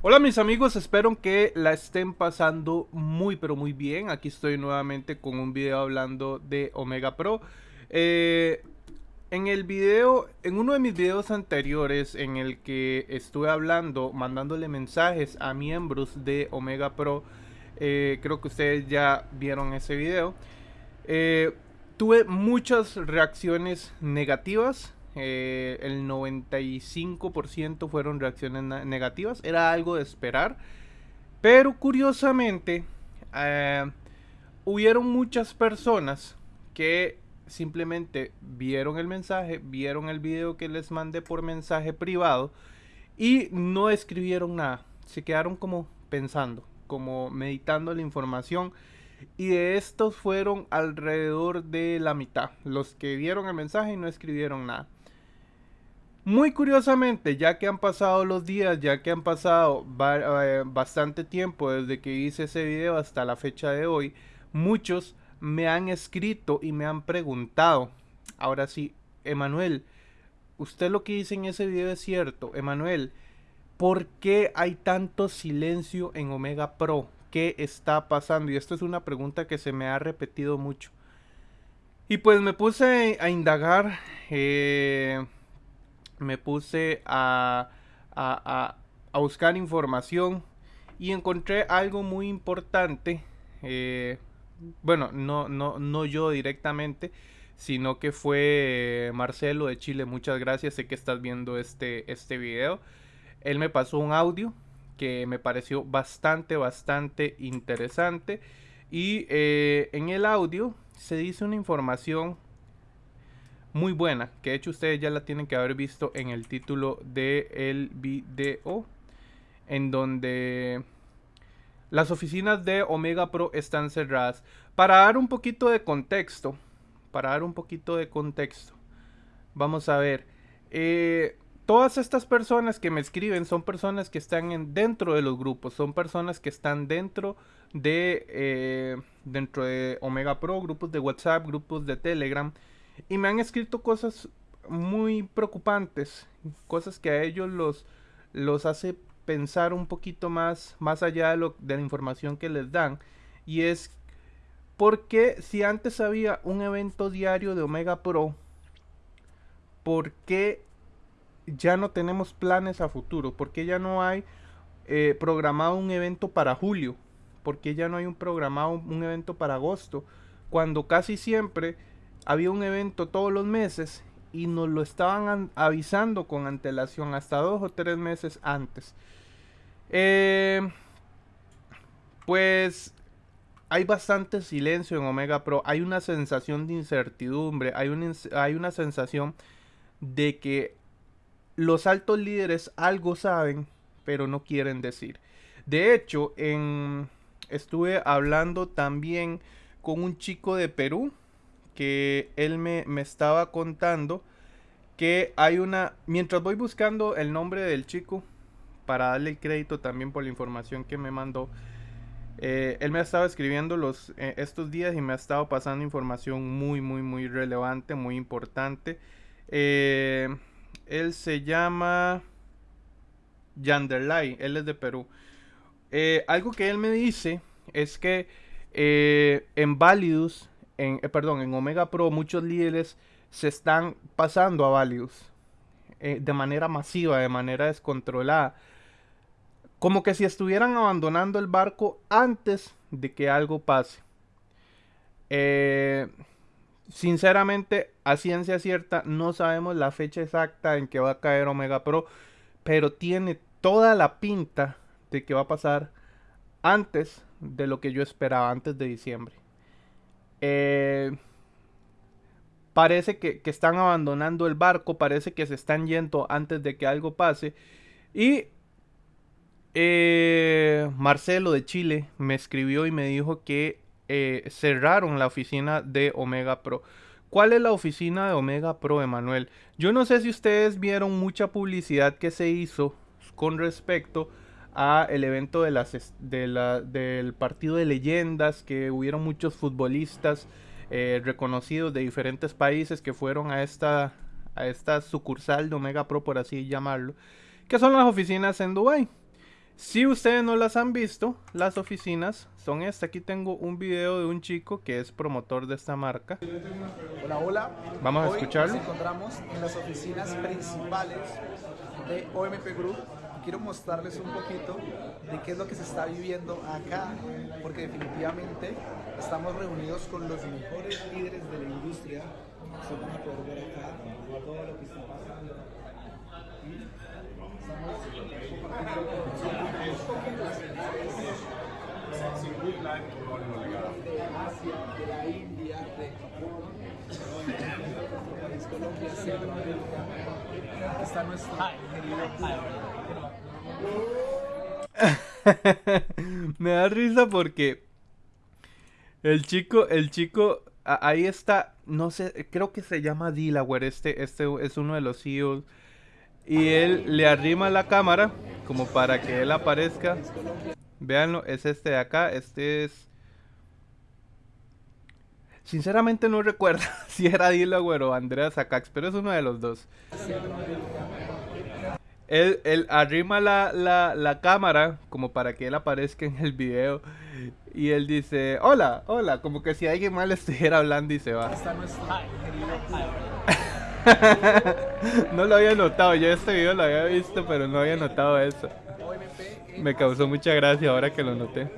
Hola mis amigos, espero que la estén pasando muy pero muy bien. Aquí estoy nuevamente con un video hablando de Omega Pro. Eh, en el video, en uno de mis videos anteriores en el que estuve hablando, mandándole mensajes a miembros de Omega Pro, eh, creo que ustedes ya vieron ese video. Eh, tuve muchas reacciones negativas eh, el 95% fueron reacciones negativas, era algo de esperar, pero curiosamente eh, hubieron muchas personas que simplemente vieron el mensaje, vieron el video que les mandé por mensaje privado y no escribieron nada, se quedaron como pensando, como meditando la información. Y de estos fueron alrededor de la mitad, los que vieron el mensaje y no escribieron nada. Muy curiosamente, ya que han pasado los días, ya que han pasado eh, bastante tiempo desde que hice ese video hasta la fecha de hoy, muchos me han escrito y me han preguntado. Ahora sí, Emanuel, usted lo que dice en ese video es cierto. Emanuel, ¿por qué hay tanto silencio en Omega Pro? ¿Qué está pasando? Y esto es una pregunta que se me ha repetido mucho. Y pues me puse a indagar. Eh, me puse a, a, buscar información y encontré algo muy importante. Eh, bueno, no, no, no yo directamente, sino que fue Marcelo de Chile. Muchas gracias, sé que estás viendo este, este video. Él me pasó un audio que me pareció bastante, bastante interesante. Y eh, en el audio se dice una información muy buena, que de hecho ustedes ya la tienen que haber visto en el título del video, en donde las oficinas de Omega Pro están cerradas. Para dar un poquito de contexto, para dar un poquito de contexto, vamos a ver, eh, todas estas personas que me escriben son personas que están en, dentro de los grupos, son personas que están dentro de, eh, dentro de Omega Pro, grupos de WhatsApp, grupos de Telegram, y me han escrito cosas muy preocupantes, cosas que a ellos los, los hace pensar un poquito más, más allá de, lo, de la información que les dan. Y es porque si antes había un evento diario de Omega Pro, ¿por qué ya no tenemos planes a futuro? ¿Por qué ya no hay eh, programado un evento para julio? ¿Por qué ya no hay un programado un evento para agosto? Cuando casi siempre había un evento todos los meses y nos lo estaban avisando con antelación hasta dos o tres meses antes. Eh, pues hay bastante silencio en Omega Pro. Hay una sensación de incertidumbre. Hay una, hay una sensación de que los altos líderes algo saben, pero no quieren decir. De hecho, en, estuve hablando también con un chico de Perú que él me, estaba contando que hay una... Mientras voy buscando el nombre del chico, para darle el crédito también por la información que me mandó, eh, él me ha estado escribiendo los, eh, estos días y me ha estado pasando información muy, muy, muy relevante, muy importante. Eh, él se llama Yanderlay, él es de Perú. algo que él me dice es que en Validus en, eh, perdón, en Omega Pro muchos líderes se están pasando a Valius eh, de manera masiva, de manera descontrolada. Como que si estuvieran abandonando el barco antes de que algo pase. Eh, sinceramente, a ciencia cierta, no sabemos la fecha exacta en que va a caer Omega Pro, pero tiene toda la pinta de que va a pasar antes de lo que yo esperaba, antes de diciembre. Eh, parece que, están abandonando el barco, parece que se están yendo antes de que algo pase. Y eh, Marcelo de Chile me escribió y me dijo que eh, cerraron la oficina de Omega Pro. ¿Cuál es la oficina de Omega Pro, Emanuel? Yo no sé si ustedes vieron mucha publicidad que se hizo con respecto a el evento de las, de la, del partido de leyendas, que hubieron muchos futbolistas eh, reconocidos de diferentes países que fueron a esta, a esta sucursal de Omega Pro, por así llamarlo, que son las oficinas en Dubai. Si ustedes no las han visto, las oficinas son estas. Aquí tengo un video de un chico que es promotor de esta marca. Hola, hola. Vamos a Hoy escucharlo. Nos encontramos en las oficinas principales de OMP Group. Quiero mostrarles un poquito de qué es lo que se está viviendo acá, porque definitivamente estamos reunidos con los mejores líderes de la industria. Ustedes van a poder ver acá todo lo que está pasando. Asia, de la India, de Japón, Colombia, Centroamérica. Está nuestro querido Me da risa porque el chico, el chico, ahí está, no sé, creo que se llama Delaware, este, este es uno de los CEOs. Y él le arrima la cámara como para que él aparezca. Véanlo, es este de acá, este es... Sinceramente no recuerdo si era Delaware o Andrea Sacax, pero es uno de los dos. Él, él arrima la, la, la cámara como para que él aparezca en el video. Y él dice, hola, hola, como que si alguien le estuviera hablando y se va. no lo había notado, yo este video lo había visto, pero no había notado eso. Me causó mucha gracia ahora que lo noté.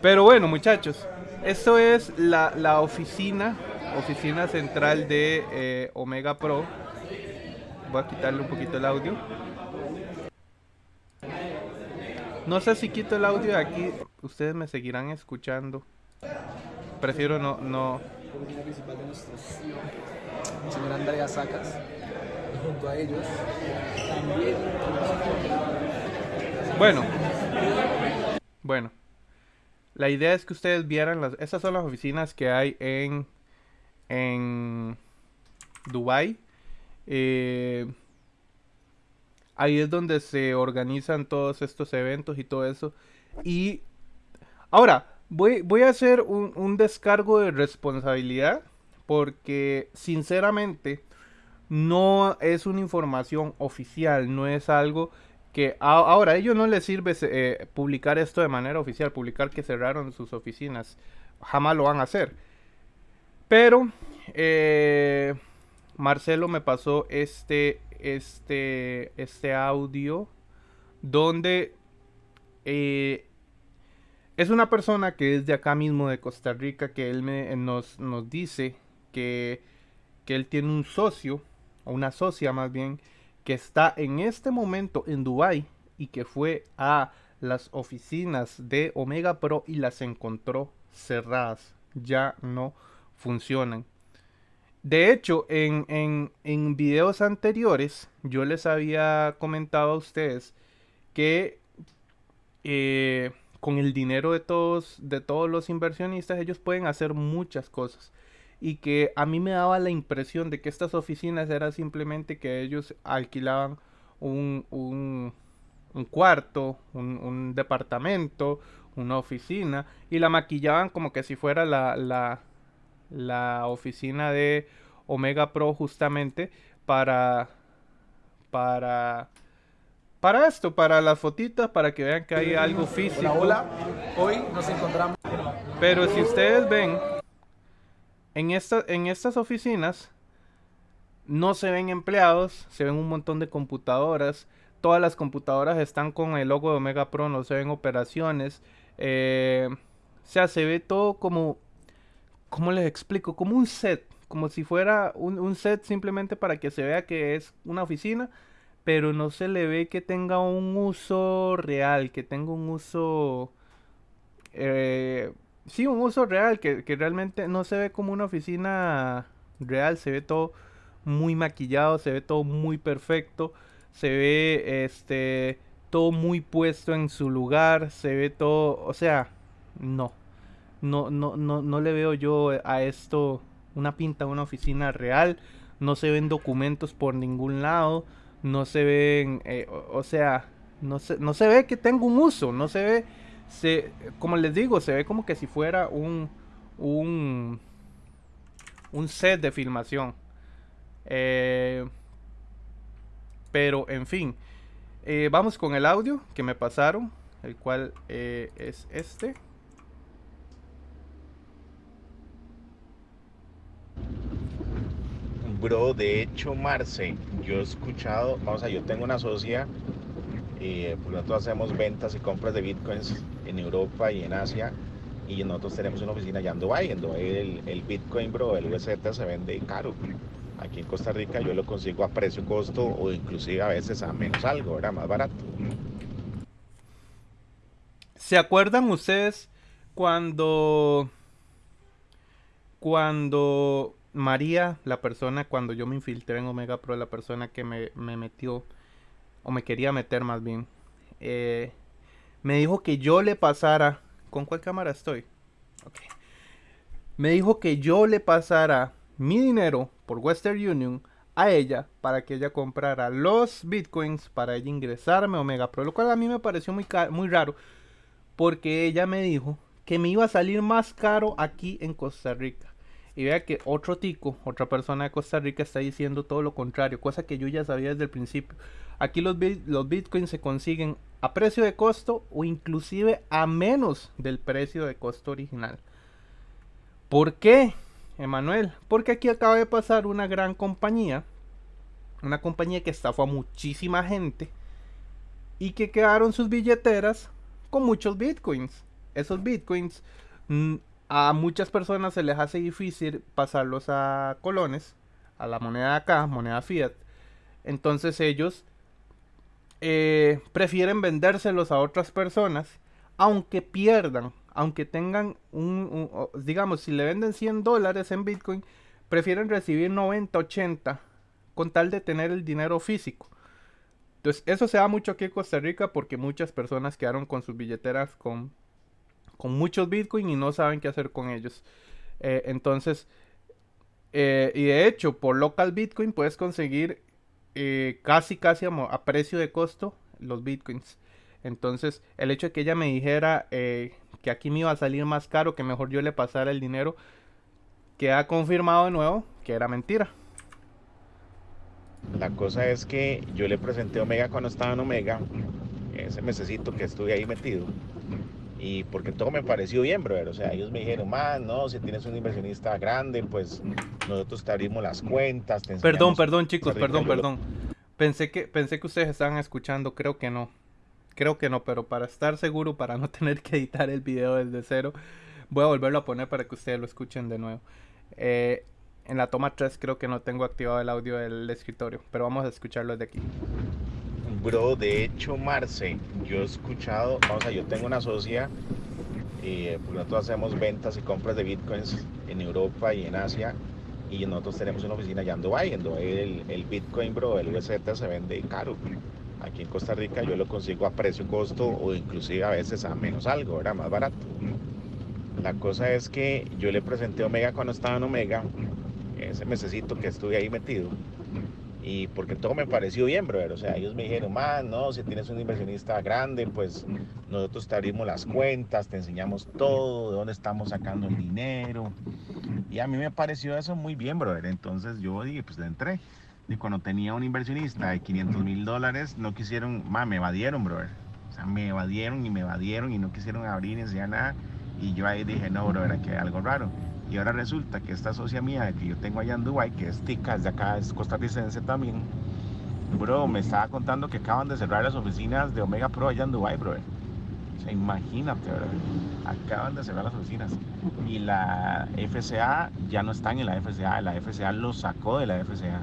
Pero bueno, muchachos, esto es la, la oficina, oficina central de eh, Omega Pro. Voy a quitarle un poquito el audio. No sé si quito el audio de aquí, ustedes me seguirán escuchando. Prefiero no, no, principal de señor Andrea Sacas. Y junto a ellos también Bueno. Bueno. La idea es que ustedes vieran las... Estas son las oficinas que hay en... En... Dubai. Eh, ahí es donde se organizan todos estos eventos y todo eso. Y... Ahora, voy, a hacer un, descargo de responsabilidad. Porque, sinceramente, no es una información oficial, no es algo que ahora a ellos no les sirve eh, publicar esto de manera oficial, publicar que cerraron sus oficinas, jamás lo van a hacer. Pero eh, Marcelo me pasó este este este audio donde eh, es una persona que es de acá mismo de Costa Rica que él me, nos, nos dice que, que él tiene un socio o una socia más bien que está en este momento en Dubai y que fue a las oficinas de Omega Pro y las encontró cerradas, ya no funcionan. De hecho, en, en, en videos anteriores yo les había comentado a ustedes que eh, con el dinero de todos, de todos los inversionistas ellos pueden hacer muchas cosas. Y que a mí me daba la impresión de que estas oficinas era simplemente que ellos alquilaban un, un, un cuarto, un, un departamento, una oficina y la maquillaban como que si fuera la, la, la oficina de Omega Pro justamente para para para esto, para las fotitas, para que vean que hay algo físico. Hola, hola. Hoy nos encontramos. Pero si ustedes ven, en, esta, en estas oficinas no se ven empleados, se ven un montón de computadoras. Todas las computadoras están con el logo de Omega Pro, no se ven operaciones. eh, o sea, se ve todo como, ¿cómo les explico? Como un set, como si fuera un, set simplemente para que se vea que es una oficina, pero no se le ve que tenga un uso real, que tenga un uso... eh, sí, un uso real, que, que realmente no se ve como una oficina real, se ve todo muy maquillado, se ve todo muy perfecto, se ve este todo muy puesto en su lugar, se ve todo, o sea, no. No, no, no, no le veo yo a esto una pinta de una oficina real. No se ven documentos por ningún lado. No se ven, eh, o, sea, no se, no se ve que tenga un uso. No se ve, se, como les digo, se ve como que si fuera un, un, un set de filmación. Eh, pero, en fin. Eh, vamos con el audio que me pasaron, el cual eh, es este. Bro, de hecho, Marce, yo he escuchado, vamos a, yo tengo una socia, eh, pues hacemos ventas y compras de bitcoins en Europa y en Asia, y nosotros tenemos una oficina allá en Dubai, en Dubai el, el bitcoin, bro, el USD se vende caro. Aquí en Costa Rica yo lo consigo a precio costo o inclusive a veces a menos algo, era más barato. ¿Se acuerdan ustedes cuando cuando María, la persona, cuando yo me infiltré en Omega Pro, la persona que me, me metió, o me quería meter más bien, eh, me dijo que yo le pasara, ¿con cuál cámara estoy? Me dijo que yo le pasara mi dinero por Western Union a ella para que ella comprara los bitcoins para ella ingresarme a Omega Pro, lo cual a mí me pareció muy, muy raro porque ella me dijo que me iba a salir más caro aquí en Costa Rica. Y vea que otro tico, otra persona de Costa Rica está diciendo todo lo contrario, cosa que yo ya sabía desde el principio. Aquí los, los bitcoins se consiguen a precio de costo o inclusive a menos del precio de costo original. ¿Por qué, Emanuel? Porque aquí acaba de pasar una gran compañía, una compañía que estafó a muchísima gente y que quedaron sus billeteras con muchos bitcoins. Esos bitcoins mm, a muchas personas se les hace difícil pasarlos a colones, a la moneda acá, moneda fiat. Entonces ellos eh, prefieren vendérselos a otras personas, aunque pierdan, aunque tengan un, digamos, si le venden 100 dólares en Bitcoin, prefieren recibir 90, 80, con tal de tener el dinero físico. Entonces, eso se da mucho aquí en Costa Rica porque muchas personas quedaron con sus billeteras con con muchos Bitcoin y no saben qué hacer con ellos. Eh, entonces, eh, y de hecho, por local Bitcoin puedes conseguir eh, casi, casi a, precio de costo los Bitcoins. Entonces, el hecho de que ella me dijera que aquí me iba a salir más caro, que mejor yo le pasara el dinero, queda confirmado de nuevo que era mentira. La cosa es que yo le presenté Omega cuando estaba en Omega, ese mesecito que estuve ahí metido y porque todo me pareció bien, brother. O sea, ellos me dijeron, más, no, si tienes un inversionista grande, pues nosotros te abrimos las cuentas. perdón, perdón, chicos, perdón, perdón. Pensé que, pensé que ustedes estaban escuchando, creo que no. Creo que no, pero para estar seguro, para no tener que editar el video desde cero, voy a volverlo a poner para que ustedes lo escuchen de nuevo. Eh, en la toma 3 creo que no tengo activado el audio del escritorio, pero vamos a escucharlo desde aquí. Bro, de hecho, Marce, yo he escuchado, vamos a, yo tengo una socia, eh, nosotros hacemos ventas y compras de bitcoins en Europa y en Asia, y nosotros tenemos una oficina allá en Dubai, en Dubai el, el bitcoin, bro, el USD se vende caro. Aquí en Costa Rica yo lo consigo a precio costo o inclusive a veces a menos algo, era más barato. La cosa es que yo le presenté Omega cuando estaba en Omega, ese mesecito que estuve ahí metido, y porque todo me pareció bien, brother. O sea, ellos me dijeron, man, no, si tienes un inversionista grande, pues nosotros te abrimos las cuentas, te enseñamos todo, de dónde estamos sacando el dinero. Y a mí me pareció eso muy bien, brother. Entonces yo dije, pues entré. Y cuando tenía un inversionista de 500 mil dólares, no quisieron, man, me evadieron, brother. O sea, me evadieron y me evadieron y no quisieron abrir ni enseñar nada. Y yo ahí dije, no, brother, aquí hay algo raro. Y ahora resulta que esta socia mía que yo tengo allá en Dubai, que es tica, de acá, es costarricense también, bro, me estaba contando que acaban de cerrar las oficinas de Omega Pro allá en Dubai, bro. O sea, imagínate, bro. Acaban de cerrar las oficinas. Y la FCA ya no están en la FCA, la FCA lo sacó de la FCA.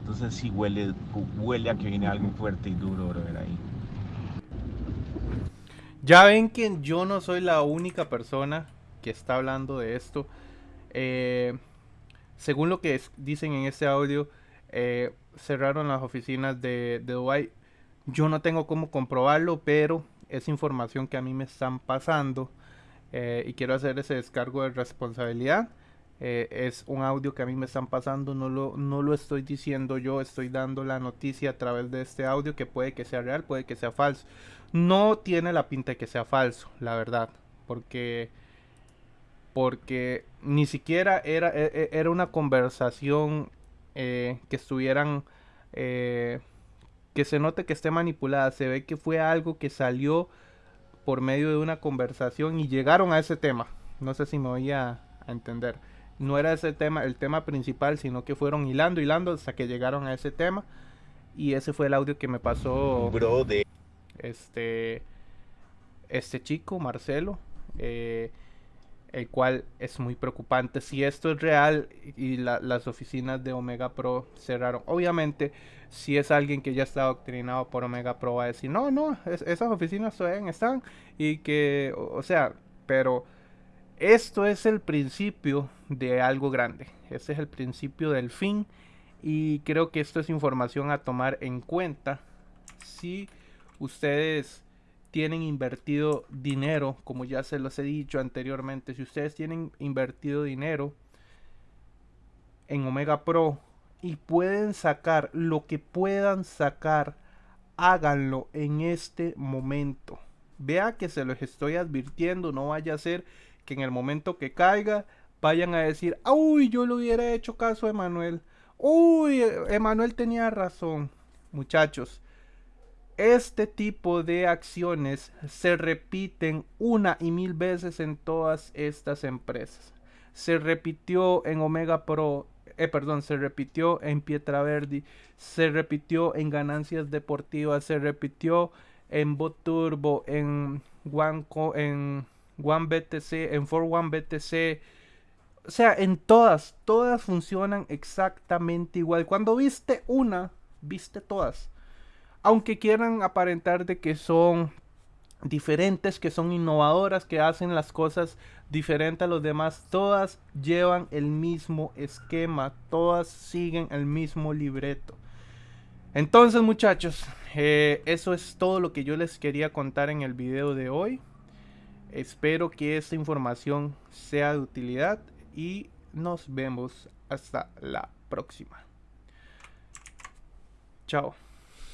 Entonces sí huele, huele a que viene algo fuerte y duro, bro, ahí. Ya ven que yo no soy la única persona que está hablando de esto. Eh, según lo que dicen en este audio, eh, cerraron las oficinas de, de Dubai. Yo no tengo cómo comprobarlo, pero es información que a mí me están pasando eh, y quiero hacer ese descargo de responsabilidad. es un audio que a mí me están pasando, no lo, no lo estoy diciendo yo, estoy dando la noticia a través de este audio que puede que sea real, puede que sea falso. No tiene la pinta de que sea falso, la verdad, porque porque ni siquiera era, e, e, era una conversación eh, que estuvieran eh, que se note que esté manipulada. Se ve que fue algo que salió por medio de una conversación y llegaron a ese tema. No sé si me voy a, entender. No era ese tema, el tema principal, sino que fueron hilando, hilando hasta que llegaron a ese tema. Y ese fue el audio que me pasó. Bro, de. Este. Este chico, Marcelo. Eh, el cual es muy preocupante. Si esto es real y las oficinas de Omega Pro cerraron, obviamente, si es alguien que ya está adoctrinado por Omega Pro, va a decir, no, no, esas oficinas todavía están y que, o, sea, pero esto es el principio de algo grande. Este es el principio del fin y creo que esto es información a tomar en cuenta si ustedes tienen invertido dinero, como ya se los he dicho anteriormente, si ustedes tienen invertido dinero en Omega Pro y pueden sacar lo que puedan sacar, háganlo en este momento. Vea que se los estoy advirtiendo, no vaya a ser que en el momento que caiga vayan a decir, uy, yo le hubiera hecho caso a Emanuel. Uy, Emanuel tenía razón. Muchachos, este tipo de acciones se repiten una y mil veces en todas estas empresas. Se repitió en Omega Pro, eh, perdón, se repitió en Pietra Verdi, se repitió en Ganancias Deportivas, se repitió en Boturbo, en One, en One BTC, en For One BTC. O sea, en todas, todas funcionan exactamente igual. Cuando viste una, viste todas aunque quieran aparentar de que son diferentes, que son innovadoras, que hacen las cosas diferentes a los demás, todas llevan el mismo esquema, todas siguen el mismo libreto. Entonces muchachos, eh, eso es todo lo que yo les quería contar en el video de hoy. Espero que esta información sea de utilidad y nos vemos hasta la próxima. Chao.